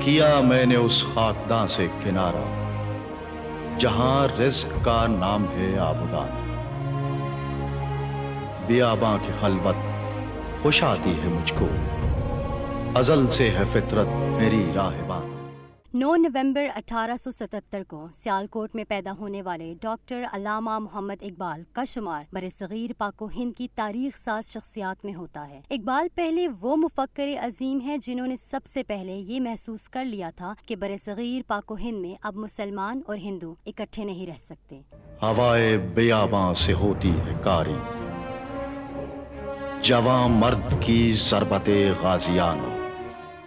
کیا میں نے اس خاکداں سے کنارہ، جہاں رزق کا نام ہے آبدان۔ بیاباں کی خلوت خوش آتی ہے مجھ کو۔ ازل سے ہے فطرت میری راہبان۔ نو نومبر اٹھارہ سو ستتر کو سیالکوٹ میں پیدا ہونے والے ڈاکٹر علامہ محمد اقبال کا شمار بر صغیر پاک و ہند کی تاریخ ساز شخصیات میں ہوتا ہے۔ اقبال پہلے وہ مفکر عظیم ہیں جنہوں نے سب سے پہلے یہ محسوس کر لیا تھا کہ بر صغیر پاک و ہند میں اب مسلمان اور ہندو اکٹھے نہیں رہ سکتے۔ ہوائے بیاباں سے ہوتی ہے کاری۔ جواں مرد کی ضربت غازیانہ۔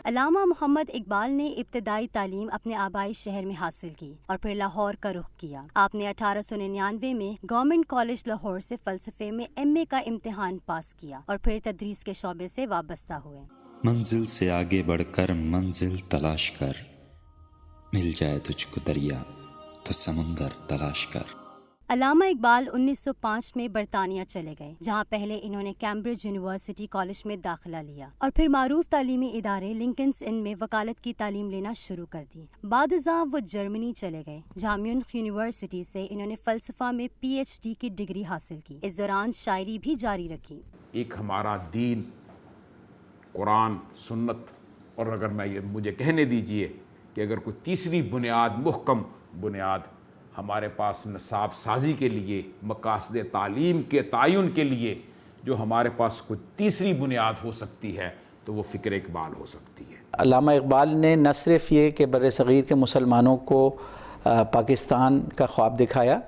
علامہ محمد اقبال نے ابتدائی تعلیم اپنے آبائی شہر میں حاصل کی اور پھر لاہور کا رخ کیا۔ آپ نے اٹھارہ سو ننانوے میں گورنمنٹ کالج لاہور سے فلسفے میں ایم اے کا امتحان پاس کیا اور پھر تدریس کے شعبے سے وابستہ ہوئے۔ منزل سے آگے بڑھ کر منزل تلاش کر۔ مل جائے تجھ کو دریا، تو سمندر تلاش کر۔ علامہ اقبال انیس سو پانچ میں برطانیہ چلے گئے، جہاں پہلے انہوں نے کیمبرج یونیورسٹی کالج میں داخلہ لیا اور پھر معروف تعلیمی ادارے لنکنس ان میں وکالت کی تعلیم لینا شروع کر دی۔ بعد ازاں وہ جرمنی چلے گئے، جہاں میونخ یونیورسٹی سے انہوں نے فلسفہ میں پی ایچ ڈی کی ڈگری حاصل کی۔ اس دوران شاعری بھی جاری رکھی۔ ایک ہمارا دین، قرآن، سنت، اور اگر میں یہ مجھے کہنے دیجیے کہ اگر کوئی تیسری بنیاد، محکم بنیاد ہمارے پاس نصاب سازی کے لیے، مقاصد تعلیم کے تعین کے لیے جو ہمارے پاس کوئی تیسری بنیاد ہو سکتی ہے، تو وہ فکر اقبال ہو سکتی ہے۔ علامہ اقبال نے نہ صرف یہ کہ بر صغیر کے مسلمانوں کو پاکستان کا خواب دکھایا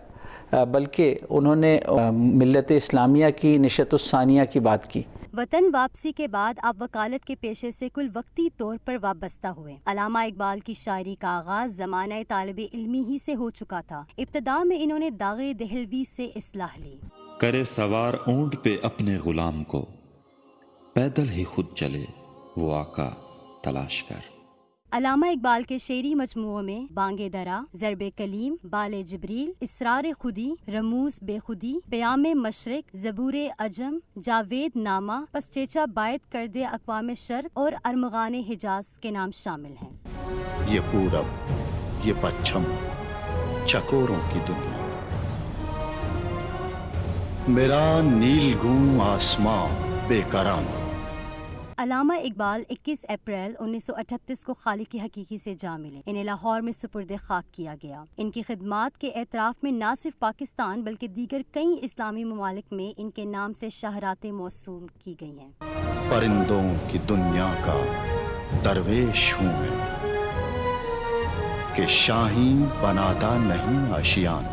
بلکہ انہوں نے ملت اسلامیہ کی، نشت الثانیہ کی بات کی۔ وطن واپسی کے بعد آپ وکالت کے پیشے سے کل وقتی طور پر وابستہ ہوئے۔ علامہ اقبال کی شاعری کا آغاز زمانہ طالب علمی ہی سے ہو چکا تھا۔ ابتدا میں انہوں نے داغ دہلوی سے اصلاح لی۔ کرے سوار اونٹ پہ اپنے غلام کو، پیدل ہی خود چلے وہ آقا تلاش کر۔ علامہ اقبال کے شعری مجموعوں میں بانگ درا، ضرب کلیم، بال جبریل، اسرار خودی، رموز بے خودی پیام مشرق، زبور اجم، جاوید نامہ پسچیچا باعث کردے اقوام شرق اور ارمغان حجاز کے نام شامل ہیں۔ یہ پورب، یہ پچھم، چکوروں کی دنیا۔ میرا نیل گوں آسمان بے کرامہ علامہ اقبال اکیس اپریل انیس سو اٹھتیس کو خالق کی حقیقی سے جا ملے۔ انہیں لاہور میں سپرد خاک کیا گیا۔ ان کی خدمات کے اعتراف میں نہ صرف پاکستان بلکہ دیگر کئی اسلامی ممالک میں ان کے نام سے شہرات موسوم کی گئی ہیں۔ پرندوں کی دنیا کا درویش ہوں میں کہ شاہین بناتا نہیں آشیان